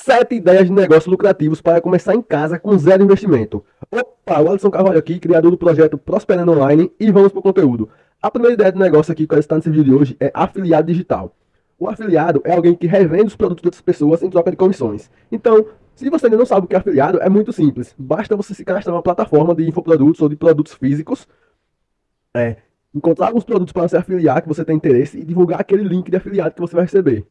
Sete ideias de negócios lucrativos para começar em casa com zero investimento. Opa, o Alisson Carvalho aqui, criador do projeto Prosperando Online e vamos para o conteúdo. A primeira ideia de negócio aqui que eu estou nesse vídeo de hoje é afiliado digital. O afiliado é alguém que revende os produtos de outras pessoas em troca de comissões. Então, se você ainda não sabe o que é afiliado, é muito simples. Basta você se cadastrar numa plataforma de infoprodutos ou de produtos físicos, é, encontrar alguns produtos para você afiliar que você tem interesse e divulgar aquele link de afiliado que você vai receber.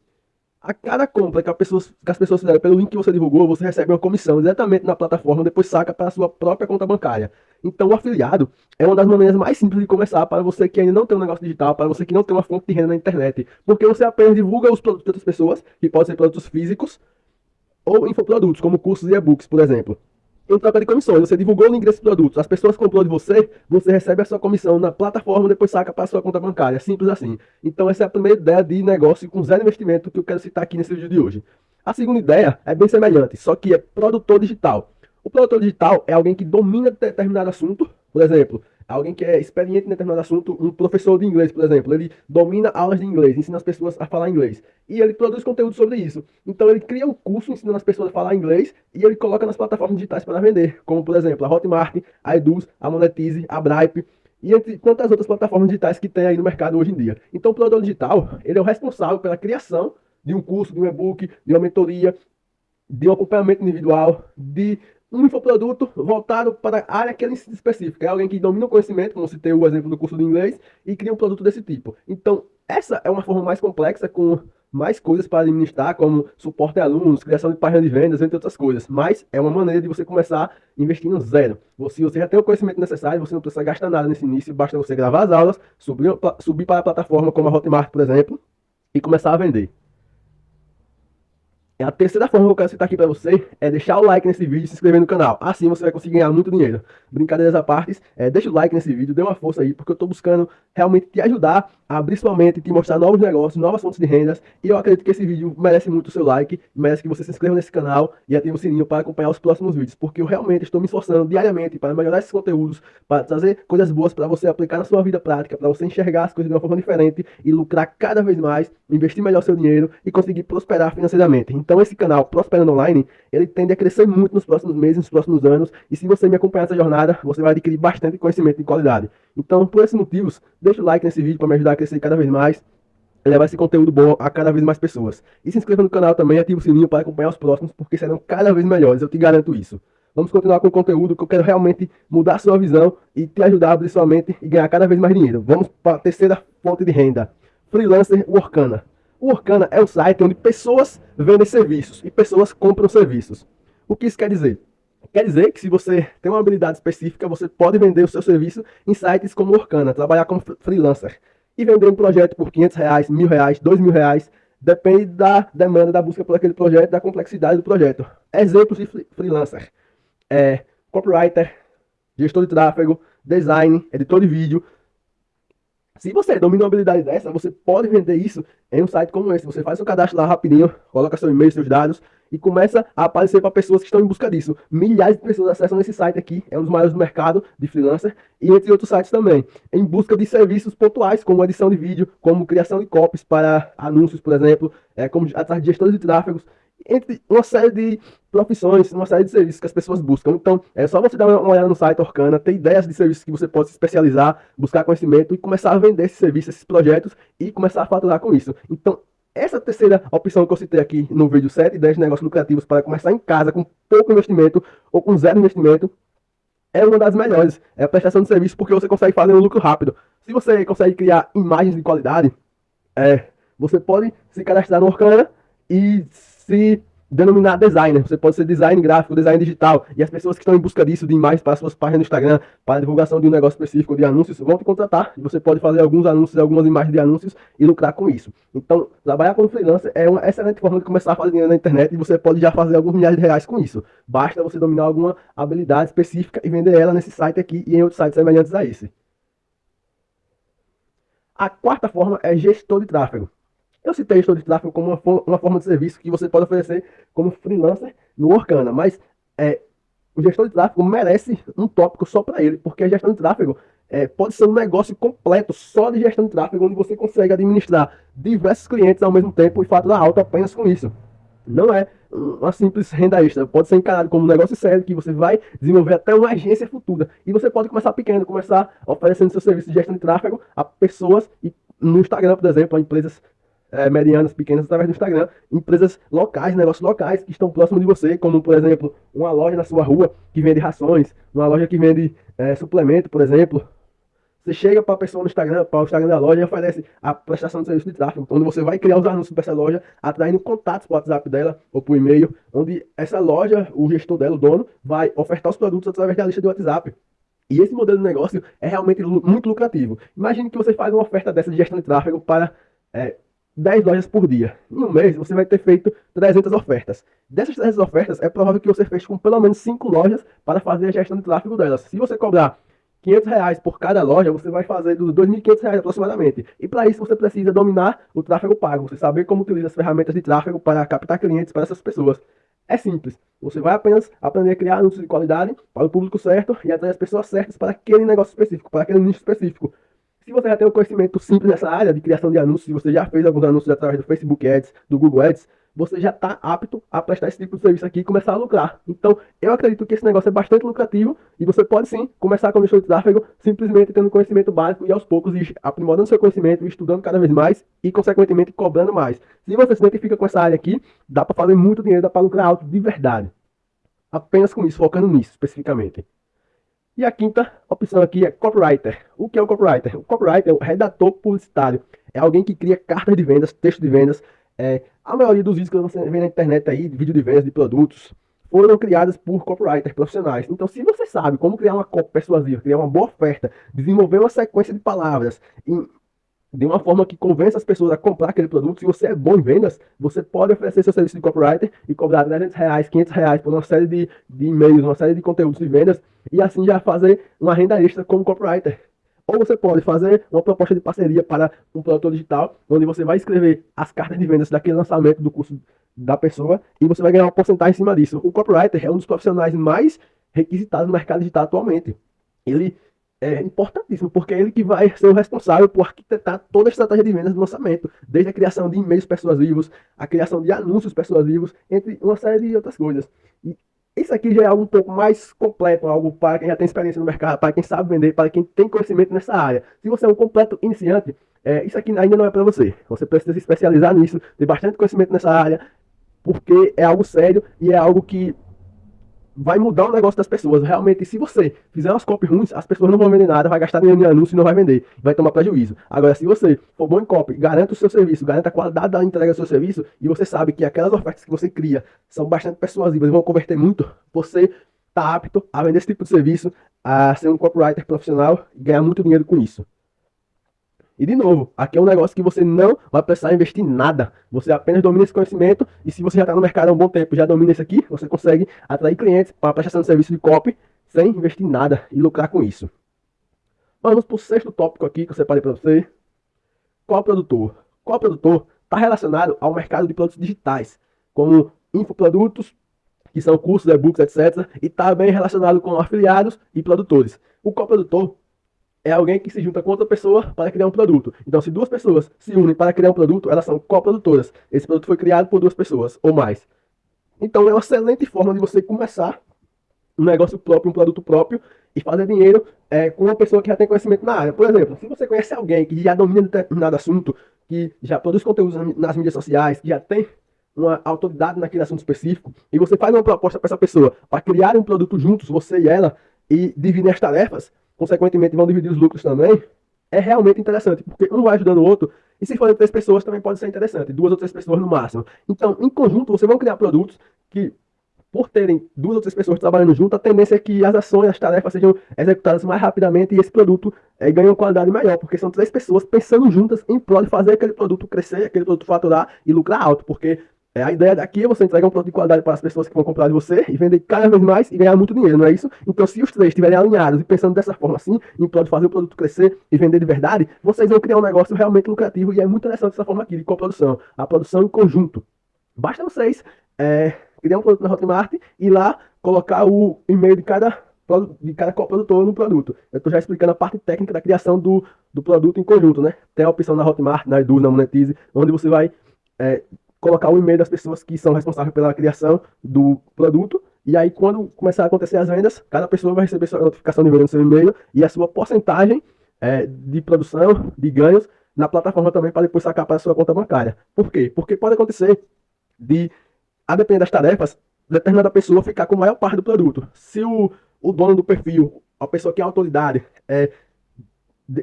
A cada compra que, pessoa, que, as pessoas fizeram pelo link que você divulgou, você recebe uma comissão diretamente na plataforma, depois saca para a sua própria conta bancária. Então, o afiliado é uma das maneiras mais simples de começar para você que ainda não tem um negócio digital, para você que não tem uma fonte de renda na internet. Porque você apenas divulga os produtos de outras pessoas, que podem ser produtos físicos ou infoprodutos, como cursos e e-books, por exemplo em troca de comissões. Você divulgou o link desse produto, as pessoas comprou de você, você recebe a sua comissão na plataforma, depois saca para a sua conta bancária. Simples assim. Então essa é a primeira ideia de negócio com zero investimento que eu quero citar aqui nesse vídeo de hoje. A segunda ideia é bem semelhante, só que é produtor digital. O produtor digital é alguém que domina determinado assunto, por exemplo, alguém que é experiente em determinado assunto, um professor de inglês, por exemplo, ele domina aulas de inglês, ensina as pessoas a falar inglês. E ele produz conteúdo sobre isso. Então ele cria um curso ensinando as pessoas a falar inglês e ele coloca nas plataformas digitais para vender, como por exemplo a Hotmart, a Eduz, a Monetize, a Bripe e entre tantas outras plataformas digitais que tem aí no mercado hoje em dia. Então o produtor digital, ele é o responsável pela criação de um curso, de um e-book, de uma mentoria, de um acompanhamento individual, de um infoproduto voltado para a área que ele se específica. É alguém que domina o conhecimento, como citei o exemplo do curso de inglês, e cria um produto desse tipo. Então, essa é uma forma mais complexa, com mais coisas para administrar, como suporte a alunos, criação de páginas de vendas, entre outras coisas. Mas é uma maneira de você começar investindo zero. Você, você já tem o conhecimento necessário, você não precisa gastar nada nesse início, basta você gravar as aulas, subir, subir para a plataforma como a Hotmart, por exemplo, e começar a vender. A terceira forma que eu quero citar aqui para você é deixar o like nesse vídeo e se inscrever no canal. Assim você vai conseguir ganhar muito dinheiro. Brincadeiras à parte, é, deixa o like nesse vídeo, dê uma força aí, porque eu estou buscando realmente te ajudar a abrir sua mente, te mostrar novos negócios, novas fontes de rendas. E eu acredito que esse vídeo merece muito o seu like, merece que você se inscreva nesse canal e ative o sininho para acompanhar os próximos vídeos, porque eu realmente estou me esforçando diariamente para melhorar esses conteúdos, para trazer coisas boas para você aplicar na sua vida prática, para você enxergar as coisas de uma forma diferente e lucrar cada vez mais, investir melhor seu dinheiro e conseguir prosperar financeiramente. Então esse canal Prosperando Online, ele tende a crescer muito nos próximos meses, nos próximos anos, e se você me acompanhar nessa jornada, você vai adquirir bastante conhecimento de qualidade. Então, por esses motivos, deixa o like nesse vídeo para me ajudar a crescer cada vez mais, levar esse conteúdo bom a cada vez mais pessoas. E se inscreva no canal também, ative o sininho para acompanhar os próximos, porque serão cada vez melhores, eu te garanto isso. Vamos continuar com o conteúdo que eu quero realmente mudar a sua visão e te ajudar a abrir sua mente e ganhar cada vez mais dinheiro. Vamos para a terceira fonte de renda, Freelancer Workana. O Workana é um site onde pessoas vendem serviços e pessoas compram serviços. O que isso quer dizer? Quer dizer que se você tem uma habilidade específica, você pode vender o seu serviço em sites como Orkana, trabalhar como freelancer e vender um projeto por 500 reais, mil reais, dois mil reais, depende da demanda da busca por aquele projeto, da complexidade do projeto. Exemplos de freelancer: é, copywriter, gestor de tráfego, design, editor de vídeo, se você domina uma habilidade dessa, você pode vender isso em um site como esse. Você faz seu cadastro lá rapidinho, coloca seu e-mail, seus dados e começa a aparecer para pessoas que estão em busca disso. Milhares de pessoas acessam esse site aqui, é um dos maiores do mercado de freelancer e entre outros sites também, em busca de serviços pontuais, como edição de vídeo, como criação de copies para anúncios, por exemplo, é, como atrás de gestores de tráfegos entre uma série de profissões, uma série de serviços que as pessoas buscam. Então, é só você dar uma olhada no site Orkana, ter ideias de serviços que você pode se especializar, buscar conhecimento e começar a vender esses serviços, esses projetos e começar a faturar com isso. Então, essa terceira opção que eu citei aqui no vídeo 7, ideias de negócios lucrativos para começar em casa com pouco investimento ou com zero investimento, é uma das melhores. É a prestação de serviço porque você consegue fazer um lucro rápido. Se você consegue criar imagens de qualidade, é, você pode se cadastrar no Orkana e se denominar designer. Você pode ser design gráfico, design digital. E as pessoas que estão em busca disso, de imagens para suas páginas no Instagram, para divulgação de um negócio específico de anúncios, vão te contratar. E você pode fazer alguns anúncios, algumas imagens de anúncios e lucrar com isso. Então, trabalhar como freelancer é uma excelente forma de começar a fazer dinheiro na internet e você pode já fazer alguns milhares de reais com isso. Basta você dominar alguma habilidade específica e vender ela nesse site aqui e em outros sites semelhantes a esse. A quarta forma é gestor de tráfego. Eu citei gestor de tráfego como uma, uma, forma de serviço que você pode oferecer como freelancer no Orkana, mas é, o gestor de tráfego merece um tópico só para ele, porque a gestão de tráfego é, pode ser um negócio completo só de gestão de tráfego, onde você consegue administrar diversos clientes ao mesmo tempo e faturar alto apenas com isso. Não é uma simples renda extra, pode ser encarado como um negócio sério que você vai desenvolver até uma agência futura. E você pode começar pequeno, começar oferecendo seu serviço de gestão de tráfego a pessoas e no Instagram, por exemplo, a empresas é, medianas, pequenas, através do Instagram, empresas locais, negócios locais que estão próximos de você, como por exemplo, uma loja na sua rua que vende rações, uma loja que vende é, suplemento, por exemplo, você chega para a pessoa no Instagram, para o Instagram da loja e oferece a prestação de serviço de tráfego, onde você vai criar os anúncios para essa loja, atraindo contatos para o WhatsApp dela ou o e-mail, onde essa loja, o gestor dela, o dono, vai ofertar os produtos através da lista de WhatsApp. E esse modelo de negócio é realmente muito lucrativo. Imagine que você faz uma oferta dessa de gestão de tráfego para é, 10 lojas por dia. Um mês, você vai ter feito 300 ofertas. Dessas 300 ofertas, é provável que você feche com pelo menos 5 lojas para fazer a gestão de tráfego delas. Se você cobrar 500 reais por cada loja, você vai fazer dos 2.500 reais aproximadamente. E para isso você precisa dominar o tráfego pago, você saber como utilizar as ferramentas de tráfego para captar clientes para essas pessoas. É simples. Você vai apenas aprender a criar anúncios de qualidade para o público certo e atrair as pessoas certas para aquele negócio específico, para aquele nicho específico. Se você já tem um conhecimento simples nessa área de criação de anúncios, se você já fez alguns anúncios através do Facebook Ads, do Google Ads, você já está apto a prestar esse tipo de serviço aqui e começar a lucrar. Então, eu acredito que esse negócio é bastante lucrativo e você pode sim começar com o de tráfego simplesmente tendo conhecimento básico e aos poucos aprimorando seu conhecimento, estudando cada vez mais e, consequentemente, cobrando mais. Se você se identifica com essa área aqui, dá para fazer muito dinheiro, dá para lucrar alto de verdade. Apenas com isso, focando nisso especificamente. E a quinta opção aqui é copywriter. O que é o copywriter? O copywriter é o redator publicitário. É alguém que cria cartas de vendas, texto de vendas, é, a maioria dos vídeos que você vê na internet aí, vídeo de vendas de produtos, foram criadas por copywriters profissionais. Então, se você sabe como criar uma copy persuasiva, criar uma boa oferta, desenvolver uma sequência de palavras de uma forma que convença as pessoas a comprar aquele produto, se você é bom em vendas, você pode oferecer seu serviço de copywriter e cobrar 300 reais, 500 reais por uma série de, de e-mails, uma série de conteúdos de vendas e assim já fazer uma renda extra como copywriter. Ou você pode fazer uma proposta de parceria para um produtor digital, onde você vai escrever as cartas de vendas daquele lançamento do curso da pessoa e você vai ganhar uma porcentagem em cima disso. O copywriter é um dos profissionais mais requisitados no mercado digital atualmente. Ele é importantíssimo, porque é ele que vai ser o responsável por arquitetar toda a estratégia de vendas do lançamento, desde a criação de e-mails persuasivos, a criação de anúncios persuasivos, entre uma série de outras coisas. E isso aqui já é algo um pouco mais completo, algo para quem já tem experiência no mercado, para quem sabe vender, para quem tem conhecimento nessa área. Se você é um completo iniciante, é, isso aqui ainda não é para você. Você precisa se especializar nisso, ter bastante conhecimento nessa área, porque é algo sério e é algo que vai mudar o negócio das pessoas. Realmente, se você fizer umas copy ruins, as pessoas não vão vender nada, vai gastar dinheiro em anúncio e não vai vender. Vai tomar prejuízo. Agora, se você for bom em copy, garanta o seu serviço, garanta a qualidade da entrega do seu serviço, e você sabe que aquelas ofertas que você cria são bastante persuasivas e vão converter muito, você está apto a vender esse tipo de serviço, a ser um copywriter profissional e ganhar muito dinheiro com isso. E de novo, aqui é um negócio que você não vai precisar investir nada. Você apenas domina esse conhecimento e se você já está no mercado há um bom tempo, já domina isso aqui, você consegue atrair clientes para a prestação de serviço de copy sem investir nada e lucrar com isso. Vamos para o sexto tópico aqui que eu separei para você. Qual produtor? Qual produtor está relacionado ao mercado de produtos digitais, como infoprodutos, que são cursos, e-books, etc. E está bem relacionado com afiliados e produtores. O coprodutor é alguém que se junta com outra pessoa para criar um produto. Então, se duas pessoas se unem para criar um produto, elas são coprodutoras. Esse produto foi criado por duas pessoas ou mais. Então, é uma excelente forma de você começar um negócio próprio, um produto próprio e fazer dinheiro é, com uma pessoa que já tem conhecimento na área. Por exemplo, se você conhece alguém que já domina determinado assunto, que já produz conteúdos nas mídias sociais, que já tem uma autoridade naquele assunto específico, e você faz uma proposta para essa pessoa para criar um produto juntos, você e ela, e dividir as tarefas, consequentemente vão dividir os lucros também, é realmente interessante, porque um vai ajudando o outro, e se forem três pessoas também pode ser interessante, duas ou três pessoas no máximo. Então, em conjunto, vocês vão criar produtos que, por terem duas ou três pessoas trabalhando junto, a tendência é que as ações, as tarefas sejam executadas mais rapidamente e esse produto é, ganhe uma qualidade maior, porque são três pessoas pensando juntas em prol de fazer aquele produto crescer, aquele produto faturar e lucrar alto, porque é, a ideia daqui é você entregar um produto de qualidade para as pessoas que vão comprar de você e vender cada vez mais e ganhar muito dinheiro, não é isso? Então, se os três estiverem alinhados e pensando dessa forma assim, em prol de fazer o produto crescer e vender de verdade, vocês vão criar um negócio realmente lucrativo e é muito interessante essa forma aqui de coprodução, a produção em conjunto. Basta vocês é, criar um produto na Hotmart e lá colocar o e-mail de cada de cada coprodutor no produto. Eu estou já explicando a parte técnica da criação do, do produto em conjunto, né? Tem a opção na Hotmart, na Edu, na Monetize, onde você vai é, colocar o e-mail das pessoas que são responsáveis pela criação do produto. E aí, quando começar a acontecer as vendas, cada pessoa vai receber sua notificação de venda no seu e-mail e a sua porcentagem é, de produção, de ganhos, na plataforma também para depois sacar para a sua conta bancária. Por quê? Porque pode acontecer de, a depender das tarefas, determinada pessoa ficar com a maior parte do produto. Se o, o dono do perfil, a pessoa que é autoridade, é,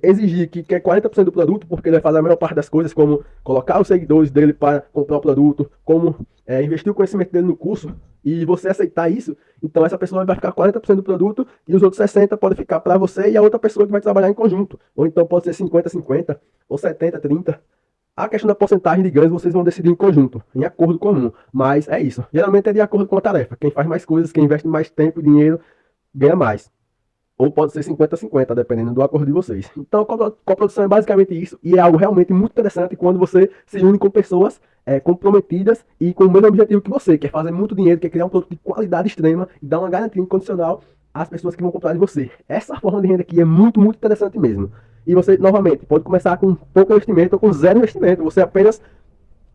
exigir que quer 40% do produto, porque ele vai fazer a maior parte das coisas, como colocar os seguidores dele para comprar o produto, como é, investir o conhecimento dele no curso, e você aceitar isso, então essa pessoa vai ficar 40% do produto e os outros 60% podem ficar para você e a outra pessoa que vai trabalhar em conjunto. Ou então pode ser 50-50, ou 70-30. A questão da porcentagem de ganhos vocês vão decidir em conjunto, em acordo comum. Mas é isso. Geralmente é de acordo com a tarefa. Quem faz mais coisas, quem investe mais tempo e dinheiro, ganha mais. Ou pode ser 50-50, dependendo do acordo de vocês. Então, coprodução é basicamente isso. E é algo realmente muito interessante quando você se une com pessoas é, comprometidas e com o mesmo objetivo que você. Quer fazer muito dinheiro, quer criar um produto de qualidade extrema e dar uma garantia incondicional às pessoas que vão comprar de você. Essa forma de renda aqui é muito, muito interessante mesmo. E você, novamente, pode começar com pouco investimento ou com zero investimento. Você apenas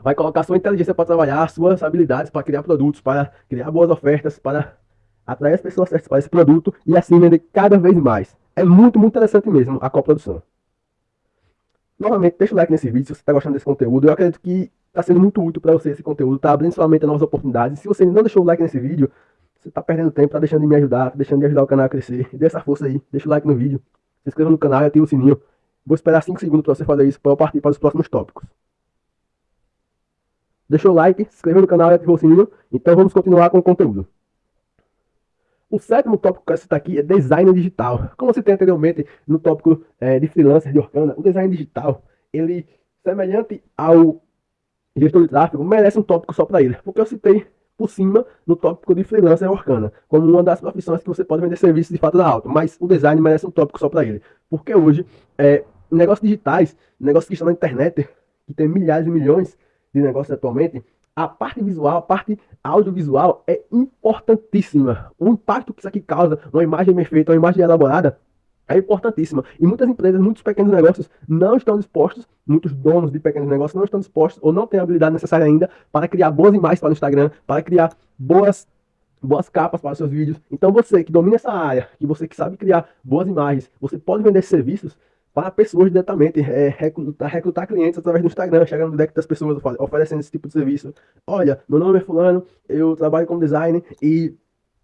vai colocar sua inteligência para trabalhar, suas habilidades para criar produtos, para criar boas ofertas, para atrair as pessoas certas para esse produto e assim vender cada vez mais. É muito, muito interessante mesmo a coprodução. Novamente, deixa o like nesse vídeo se você está gostando desse conteúdo. Eu acredito que está sendo muito útil para você esse conteúdo, está abrindo sua mente a novas oportunidades. Se você não deixou o like nesse vídeo, você está perdendo tempo, está deixando de me ajudar, tá deixando de ajudar o canal a crescer. Dê essa força aí, deixa o like no vídeo, se inscreva no canal e ative o sininho. Vou esperar 5 segundos para você fazer isso para eu partir para os próximos tópicos. Deixou o like, se inscreveu no canal e ativou o sininho. Então vamos continuar com o conteúdo. O sétimo tópico que eu citar aqui é design digital. Como você tem anteriormente no tópico é, de freelancer de Orkana, o design digital, ele, semelhante ao gestor de tráfego, merece um tópico só para ele. Porque eu citei por cima no tópico de freelancer Orkana, como uma das profissões que você pode vender serviços de fato da alta. Mas o design merece um tópico só para ele. Porque hoje, é, negócios digitais, negócios que estão na internet, que tem milhares e milhões de negócios atualmente, a parte visual, a parte audiovisual é importantíssima. O impacto que isso aqui causa, uma imagem bem feita, uma imagem elaborada, é importantíssima. E muitas empresas, muitos pequenos negócios não estão dispostos, muitos donos de pequenos negócios não estão dispostos ou não têm a habilidade necessária ainda para criar boas imagens para o Instagram, para criar boas boas capas para os seus vídeos. Então você que domina essa área, que você que sabe criar boas imagens, você pode vender serviços para pessoas diretamente, é, recrutar, recrutar clientes através do Instagram, chegar no deck das pessoas oferecendo esse tipo de serviço. Olha, meu nome é fulano, eu trabalho como designer e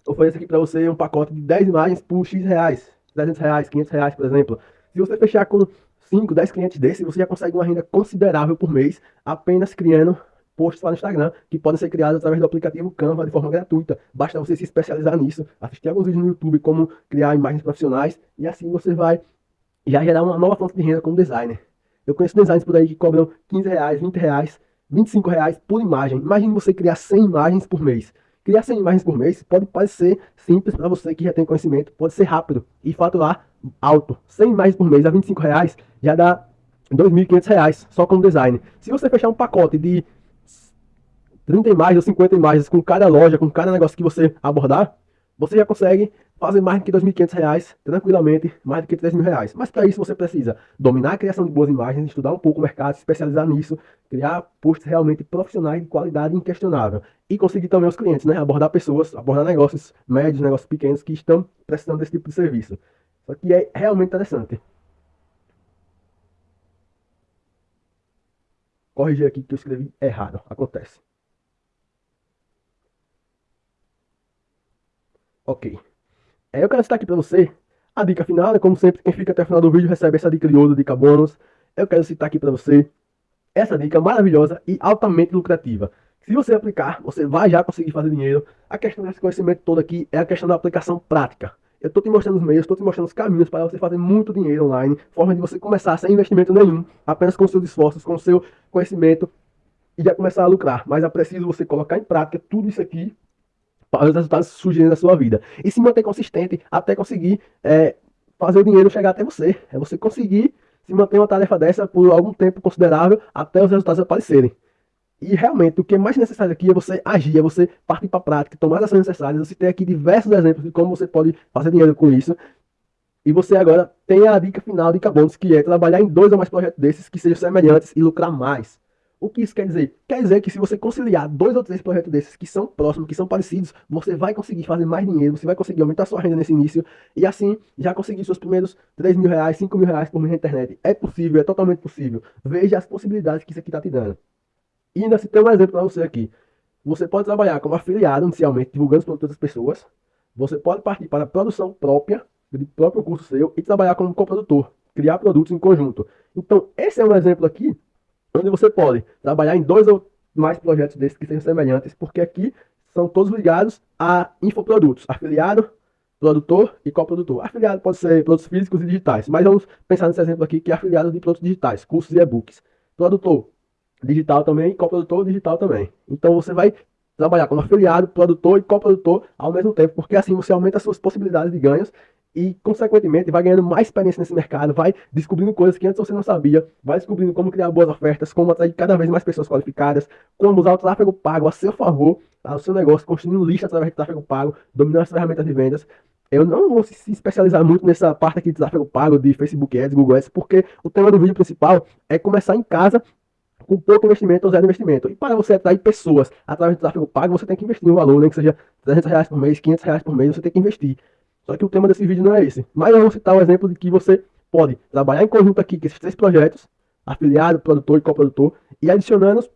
ofereço aqui para você um pacote de 10 imagens por X reais, 300 reais, 500 reais, por exemplo. Se você fechar com 5, 10 clientes desses, você já consegue uma renda considerável por mês, apenas criando posts lá no Instagram, que podem ser criados através do aplicativo Canva de forma gratuita. Basta você se especializar nisso, assistir alguns vídeos no YouTube como criar imagens profissionais, e assim você vai já gerar uma nova fonte de renda como designer. Eu conheço designers por aí que cobram 15 reais, 20 reais, 25 reais por imagem. Imagine você criar 100 imagens por mês. Criar 100 imagens por mês pode parecer simples para você que já tem conhecimento, pode ser rápido e faturar alto. 100 imagens por mês a 25 reais já dá 2.500 reais só como design. Se você fechar um pacote de 30 imagens ou 50 imagens com cada loja, com cada negócio que você abordar, você já consegue fazer mais do que R$ 2.500 tranquilamente, mais do que R$ 3.000. Mas para isso você precisa dominar a criação de boas imagens, estudar um pouco o mercado, se especializar nisso, criar posts realmente profissionais de qualidade inquestionável e conseguir também os clientes, né? Abordar pessoas, abordar negócios médios, negócios pequenos que estão precisando desse tipo de serviço. Só que é realmente interessante. Corrigir aqui que eu escrevi errado, acontece. Ok. É, eu quero citar aqui para você a dica final, né? como sempre, quem fica até o final do vídeo recebe essa dica de ouro, dica bônus. Eu quero citar aqui para você essa dica maravilhosa e altamente lucrativa. Se você aplicar, você vai já conseguir fazer dinheiro. A questão desse conhecimento todo aqui é a questão da aplicação prática. Eu estou te mostrando os meios, estou te mostrando os caminhos para você fazer muito dinheiro online, forma de você começar sem investimento nenhum, apenas com seus esforços, com seu conhecimento e já começar a lucrar. Mas é preciso você colocar em prática tudo isso aqui os resultados surgirem na sua vida. E se manter consistente até conseguir é, fazer o dinheiro chegar até você. É você conseguir se manter uma tarefa dessa por algum tempo considerável até os resultados aparecerem. E realmente, o que é mais necessário aqui é você agir, é você partir para a prática, tomar as ações necessárias. Você tem aqui diversos exemplos de como você pode fazer dinheiro com isso. E você agora tem a dica final, dica bônus, que é trabalhar em dois ou mais projetos desses que sejam semelhantes e lucrar mais. O que isso quer dizer? Quer dizer que se você conciliar dois ou três projetos desses que são próximos, que são parecidos, você vai conseguir fazer mais dinheiro, você vai conseguir aumentar sua renda nesse início e assim já conseguir seus primeiros 3 mil reais, 5 mil reais por mês na internet. É possível, é totalmente possível. Veja as possibilidades que isso aqui está te dando. E ainda se tem um exemplo para você aqui. Você pode trabalhar como afiliado inicialmente, divulgando os produtos das pessoas. Você pode partir para a produção própria, de próprio curso seu, e trabalhar como coprodutor, criar produtos em conjunto. Então, esse é um exemplo aqui onde você pode trabalhar em dois ou mais projetos desses que sejam semelhantes, porque aqui são todos ligados a infoprodutos, afiliado, produtor e coprodutor. Afiliado pode ser produtos físicos e digitais, mas vamos pensar nesse exemplo aqui que é afiliado de produtos digitais, cursos e e-books. Produtor digital também, coprodutor digital também. Então você vai trabalhar como afiliado, produtor e coprodutor ao mesmo tempo, porque assim você aumenta as suas possibilidades de ganhos e, consequentemente, vai ganhando mais experiência nesse mercado, vai descobrindo coisas que antes você não sabia, vai descobrindo como criar boas ofertas, como atrair cada vez mais pessoas qualificadas, como usar o tráfego pago a seu favor, tá? o seu negócio, construindo lista através de tráfego pago, dominando as ferramentas de vendas. Eu não vou se especializar muito nessa parte aqui de tráfego pago, de Facebook Ads, Google Ads, porque o tema do vídeo principal é começar em casa com pouco investimento ou zero investimento. E para você atrair pessoas através do tráfego pago, você tem que investir um valor, né, que seja 300 reais por mês, 500 reais por mês, você tem que investir. Só que o tema desse vídeo não é esse. Mas eu vou citar um exemplo de que você pode trabalhar em conjunto aqui com esses três projetos, afiliado, produtor e coprodutor, e adicionando,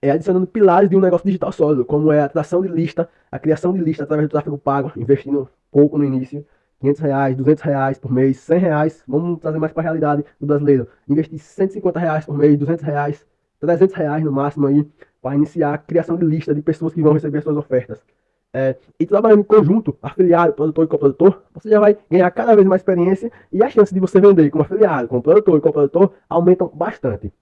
é, adicionando pilares de um negócio digital sólido, como é a atração de lista, a criação de lista através do tráfego pago, investindo pouco no início, 500 reais, 200 reais por mês, 100 reais, vamos trazer mais para a realidade do brasileiro, investir 150 reais por mês, 200 reais, 300 reais no máximo aí, para iniciar a criação de lista de pessoas que vão receber suas ofertas é, e trabalhando em conjunto, afiliado, produtor e coprodutor, você já vai ganhar cada vez mais experiência e a chance de você vender como afiliado, como produtor e coprodutor aumentam bastante.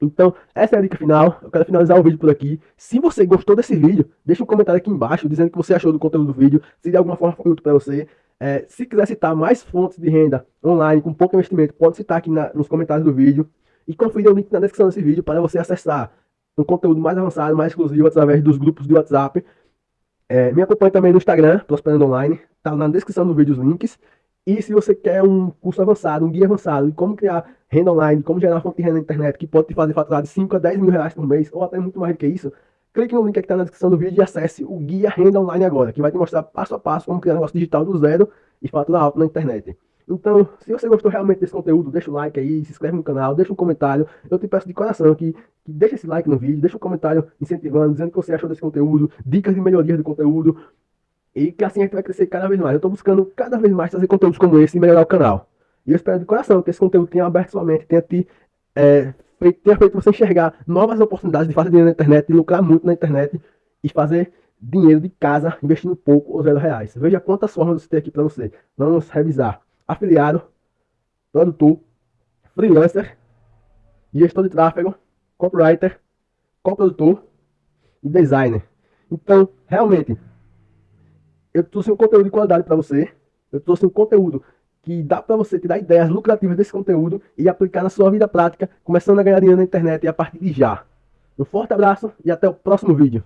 Então, essa é a dica final. Eu quero finalizar o vídeo por aqui. Se você gostou desse vídeo, deixa um comentário aqui embaixo dizendo o que você achou do conteúdo do vídeo, se de alguma forma foi útil para você. É, se quiser citar mais fontes de renda online com pouco investimento, pode citar aqui na, nos comentários do vídeo. E confira o link na descrição desse vídeo para você acessar um conteúdo mais avançado, mais exclusivo através dos grupos de WhatsApp é, me acompanhe também no Instagram, Prosperando Online, tá na descrição do vídeo os links. E se você quer um curso avançado, um guia avançado de como criar renda online, como gerar fonte de renda na internet, que pode te fazer faturar de 5 a 10 mil reais por mês, ou até muito mais do que isso, clique no link que está na descrição do vídeo e acesse o Guia Renda Online agora, que vai te mostrar passo a passo como criar um negócio digital do zero e faturar alto na internet. Então, se você gostou realmente desse conteúdo, deixa o like aí, se inscreve no canal, deixa um comentário. Eu te peço de coração que, que deixa esse like no vídeo, deixa um comentário incentivando, dizendo o que você achou desse conteúdo, dicas de melhoria do conteúdo. E que assim a gente vai crescer cada vez mais. Eu estou buscando cada vez mais trazer conteúdos como esse e melhorar o canal. E eu espero de coração que esse conteúdo tenha aberto sua mente, tenha, te, é, feito, tenha feito você enxergar novas oportunidades de fazer dinheiro na internet, de lucrar muito na internet e fazer dinheiro de casa investindo pouco ou zero reais. Veja quantas formas você tem aqui para você. Vamos revisar afiliado, produtor, freelancer, gestor de tráfego, copywriter, coprodutor e designer. Então, realmente, eu trouxe um conteúdo de qualidade para você. Eu trouxe um conteúdo que dá para você tirar ideias lucrativas desse conteúdo e aplicar na sua vida prática, começando a ganhar dinheiro na internet a partir de já. Um forte abraço e até o próximo vídeo.